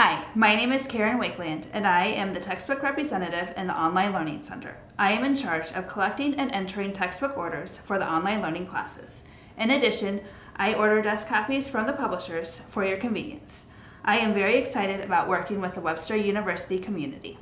Hi, my name is Karen Wakeland, and I am the textbook representative in the Online Learning Center. I am in charge of collecting and entering textbook orders for the online learning classes. In addition, I order desk copies from the publishers for your convenience. I am very excited about working with the Webster University community.